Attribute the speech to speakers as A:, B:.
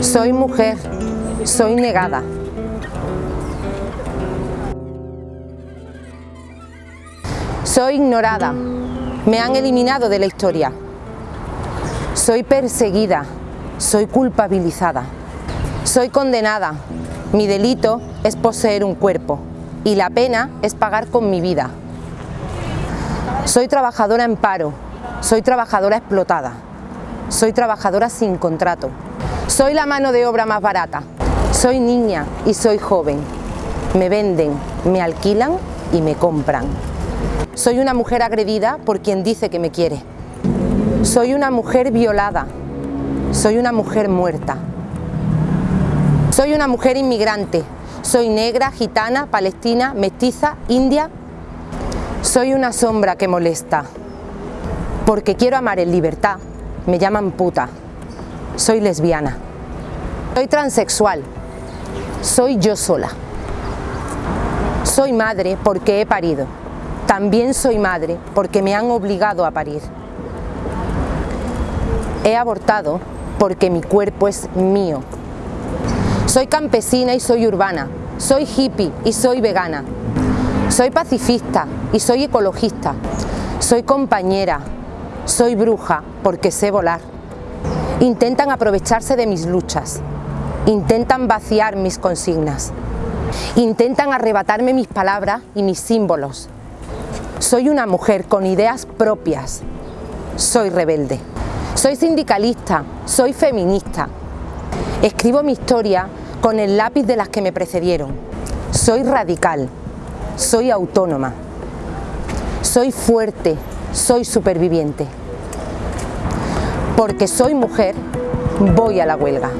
A: Soy mujer, soy negada. Soy ignorada, me han eliminado de la historia. Soy perseguida, soy culpabilizada. Soy condenada, mi delito es poseer un cuerpo y la pena es pagar con mi vida. Soy trabajadora en paro, soy trabajadora explotada, soy trabajadora sin contrato, soy la mano de obra más barata, soy niña y soy joven, me venden, me alquilan y me compran. Soy una mujer agredida por quien dice que me quiere. Soy una mujer violada, soy una mujer muerta. Soy una mujer inmigrante, soy negra, gitana, palestina, mestiza, india. Soy una sombra que molesta, porque quiero amar en libertad, me llaman puta. Soy lesbiana. Soy transexual, soy yo sola. Soy madre porque he parido. También soy madre porque me han obligado a parir. He abortado porque mi cuerpo es mío. Soy campesina y soy urbana. Soy hippie y soy vegana. Soy pacifista y soy ecologista. Soy compañera. Soy bruja porque sé volar. Intentan aprovecharse de mis luchas. Intentan vaciar mis consignas. Intentan arrebatarme mis palabras y mis símbolos. Soy una mujer con ideas propias. Soy rebelde. Soy sindicalista, soy feminista. Escribo mi historia con el lápiz de las que me precedieron. Soy radical, soy autónoma. Soy fuerte, soy superviviente. Porque soy mujer, voy a la huelga.